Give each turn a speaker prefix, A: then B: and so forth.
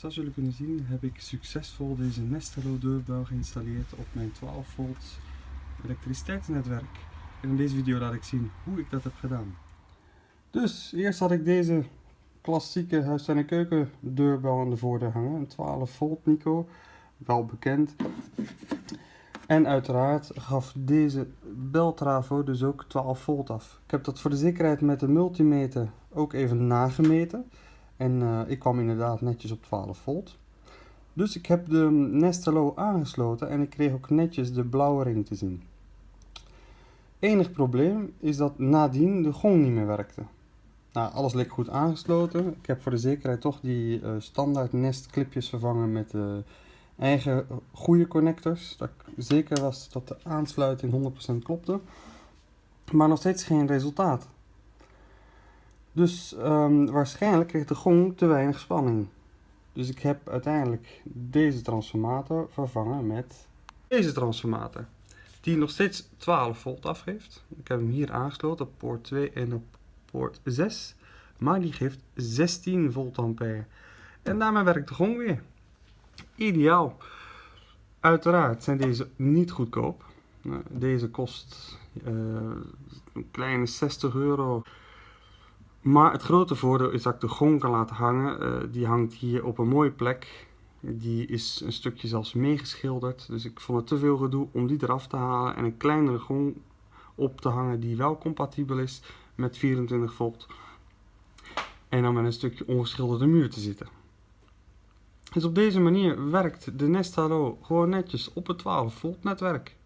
A: Zoals jullie kunnen zien heb ik succesvol deze Nestelo deurbel geïnstalleerd op mijn 12 volt elektriciteitsnetwerk. En in deze video laat ik zien hoe ik dat heb gedaan. Dus eerst had ik deze klassieke huis- en keuken deurbel aan de voordeur hangen. Een 12 volt Nico, wel bekend. En uiteraard gaf deze beltrafo dus ook 12 volt af. Ik heb dat voor de zekerheid met de multimeter ook even nagemeten. En uh, ik kwam inderdaad netjes op 12 volt. Dus ik heb de Nestelo aangesloten en ik kreeg ook netjes de blauwe ring te zien. Enig probleem is dat nadien de gong niet meer werkte. Nou, alles leek goed aangesloten. Ik heb voor de zekerheid toch die uh, standaard Nest clipjes vervangen met eigen goede connectors. Dat ik zeker was dat de aansluiting 100% klopte. Maar nog steeds geen resultaat. Dus um, waarschijnlijk kreeg de gong te weinig spanning. Dus ik heb uiteindelijk deze transformator vervangen met deze transformator. Die nog steeds 12 volt afgeeft. Ik heb hem hier aangesloten op poort 2 en op poort 6. Maar die geeft 16 volt ampère. En daarmee werkt de gong weer. Ideaal. Uiteraard zijn deze niet goedkoop. Nou, deze kost uh, een kleine 60 euro. Maar het grote voordeel is dat ik de gong kan laten hangen. Uh, die hangt hier op een mooie plek. Die is een stukje zelfs meegeschilderd. Dus ik vond het te veel gedoe om die eraf te halen. En een kleinere gong op te hangen die wel compatibel is met 24 volt. En dan met een stukje ongeschilderde muur te zitten. Dus op deze manier werkt de Nest Halo gewoon netjes op het 12 volt netwerk.